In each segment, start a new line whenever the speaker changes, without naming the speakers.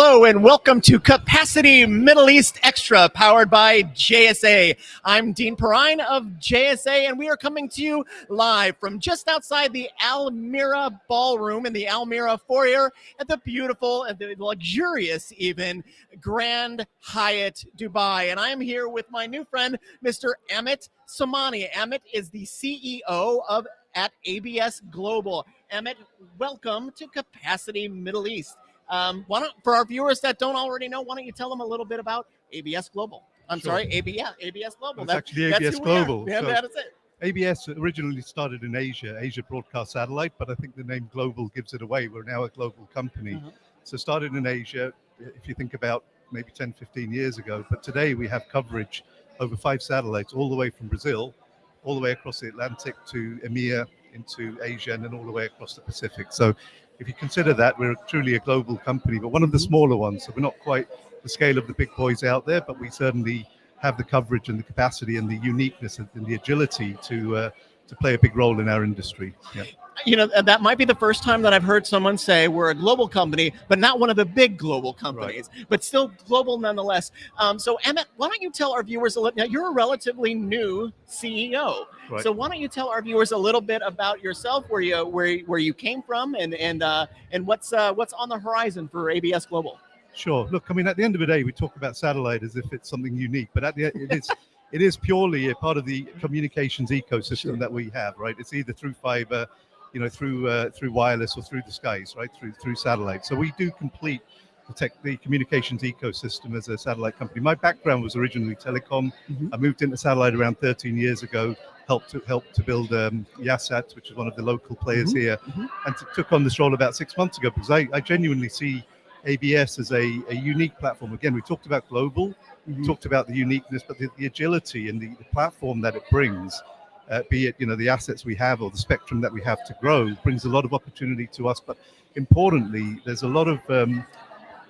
Hello and welcome to Capacity Middle East Extra, powered by JSA. I'm Dean Perrine of JSA, and we are coming to you live from just outside the Almira Ballroom in the Almira foyer at the beautiful and the luxurious, even Grand Hyatt Dubai. And I am here with my new friend, Mr. Amit Somani. Amit is the CEO of at ABS Global. Emmett, welcome to Capacity Middle East. Um, why don't, for our viewers that don't already know, why don't you tell them a little bit about ABS Global? I'm sure. sorry, ABS, ABS Global.
That's, that's actually ABS Global.
Yeah, so that is it.
ABS originally started in Asia, Asia Broadcast Satellite, but I think the name Global gives it away. We're now a global company. Mm-hmm. So started in Asia, if you think about maybe 10, 15 years ago, but today we have coverage over five satellites all the way from Brazil, all the way across the Atlantic to EMEA, into Asia, and then all the way across the Pacific. So if you consider that, we're truly a global company, but one of the smaller ones. So we're not quite the scale of the big boys out there, but we certainly have the coverage and the capacity and the uniqueness and the agility to uh, to play a big role in our industry. Yeah
you know, that might be the first time that I've heard someone say we're a global company, but not one of the big global companies, right. but still global nonetheless. Um, so, Emmett, why don't you tell our viewers a little? Now, you're a relatively new CEO, right. so why don't you tell our viewers a little bit about yourself, where you where where you came from, and and uh, and what's uh, what's on the horizon for ABS Global?
Sure. Look, I mean, at the end of the day, we talk about satellite as if it's something unique, but at the end, it is. it is purely a part of the communications ecosystem sure. that we have, right? It's either through fiber, you know, through uh, through wireless or through the skies, right? Through through satellite. So we do complete the tech, the communications ecosystem as a satellite company. My background was originally telecom. Mm-hmm. I moved into satellite around 13 years ago. Helped to help to build um, Yahsat, which is one of the local players mm-hmm. here, mm-hmm. and t- took on this role about six months ago because I, I genuinely see ABS as a, a unique platform. Again, we talked about global, mm-hmm. talked about the uniqueness, but the, the agility and the, the platform that it brings uh, be it you know the assets we have or the spectrum that we have to grow, brings a lot of opportunity to us. But importantly, there's a lot of um,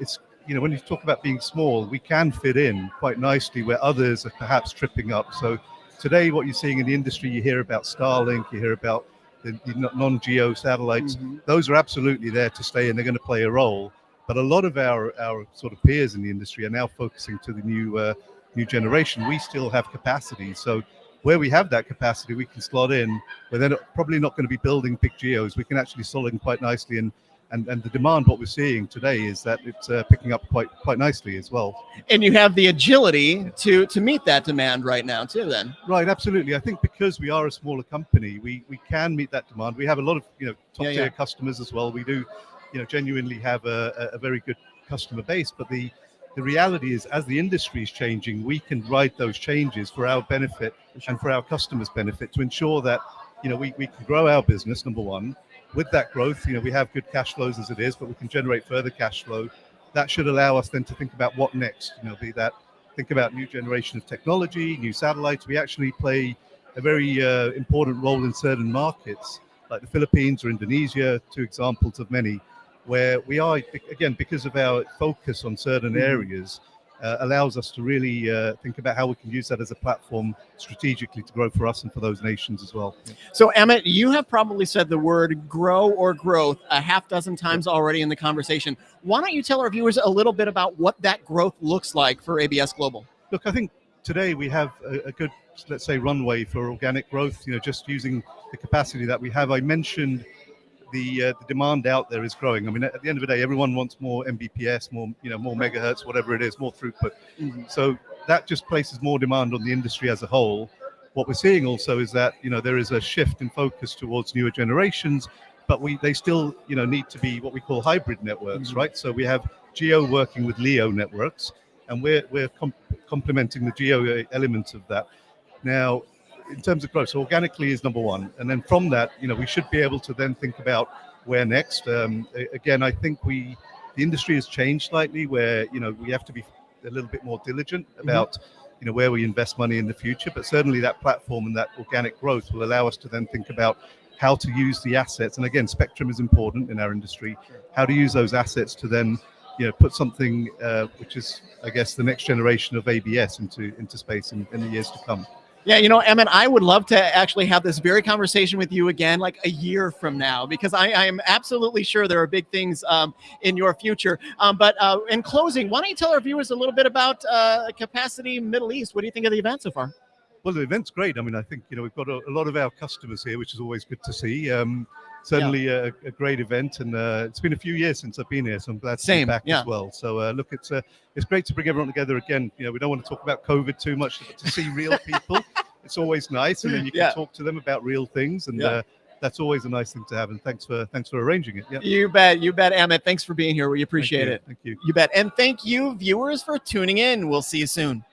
it's you know when you talk about being small, we can fit in quite nicely where others are perhaps tripping up. So today, what you're seeing in the industry, you hear about Starlink, you hear about the, the non-geo satellites. Mm-hmm. Those are absolutely there to stay, and they're going to play a role. But a lot of our our sort of peers in the industry are now focusing to the new uh, new generation. We still have capacity, so where we have that capacity, we can slot in. But then probably not going to be building big geos. We can actually slot in quite nicely and and, and the demand what we're seeing today is that it's uh, picking up quite quite nicely as well
and you have the agility to to meet that demand right now too then
right absolutely i think because we are a smaller company we we can meet that demand we have a lot of you know top yeah, tier yeah. customers as well we do you know genuinely have a, a very good customer base but the the reality is as the industry is changing we can ride those changes for our benefit and for our customers benefit to ensure that you know we, we can grow our business number one. With that growth you know we have good cash flows as it is but we can generate further cash flow. That should allow us then to think about what next you know be that think about new generation of technology new satellites. We actually play a very uh, important role in certain markets like the philippines or indonesia two examples of many where we are again because of our focus on certain mm-hmm. areas uh, allows us to really uh, think about how we can use that as a platform strategically to grow for us and for those nations as well.
So, Emmett, you have probably said the word grow or growth a half dozen times already in the conversation. Why don't you tell our viewers a little bit about what that growth looks like for ABS Global?
Look, I think today we have a, a good, let's say, runway for organic growth, you know, just using the capacity that we have. I mentioned the uh, the demand out there is growing. I mean, at the end of the day, everyone wants more Mbps, more you know, more megahertz, whatever it is, more throughput. Mm-hmm. So that just places more demand on the industry as a whole. What we're seeing also is that you know there is a shift in focus towards newer generations, but we they still you know need to be what we call hybrid networks, mm-hmm. right? So we have Geo working with LEO networks, and we're we're comp- complementing the Geo element of that. Now, in terms of growth, so organically is number one, and then from that, you know, we should be able to then think about where next. Um, again, I think we the industry has changed slightly, where you know we have to be a little bit more diligent mm-hmm. about. Mm-hmm. You know where we invest money in the future, but certainly that platform and that organic growth will allow us to then think about how to use the assets. And again, spectrum is important in our industry. How to use those assets to then you know put something uh, which is I guess the next generation of ABS into into space in, in the years to come.
Yeah, you know, Emmett, I would love to actually have this very conversation with you again, like a year from now, because I, I am absolutely sure there are big things um, in your future. Um, but uh, in closing, why don't you tell our viewers a little bit about uh, Capacity Middle East? What do you think of the event so far?
Well, the event's great. I mean, I think you know we've got a, a lot of our customers here, which is always good to see. Um, certainly a, a great event, and uh, it's been a few years since I've been here, so I'm glad to
Same,
be back
yeah.
as well. So uh, look, it's uh, it's great to bring everyone together again. You know, we don't want to talk about COVID too much, but to see real people, it's always nice, and then you can
Yeah.
talk to them about real things, and
Yeah.
uh, that's always a nice thing to have. And thanks for thanks for arranging it. Yeah,
You bet, you bet, Amit. Thanks for being here. We appreciate
you.
it.
Thank you.
You bet. And thank you, viewers, for tuning in. We'll see you soon.